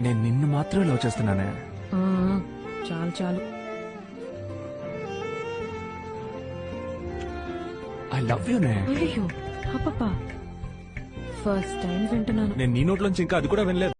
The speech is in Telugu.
నేను నిన్ను మాత్రమే లవ్ చేస్తున్నానే. ఆ, చాలు చాలు. ఐ లవ్ యూనే అయ్యో అప్పప్ప ఫస్ట్ టైం వింటున్నాను. నేను నీ నోట్లోంచి ఇంకా అది కూడా వినలేదు.